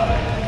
uh,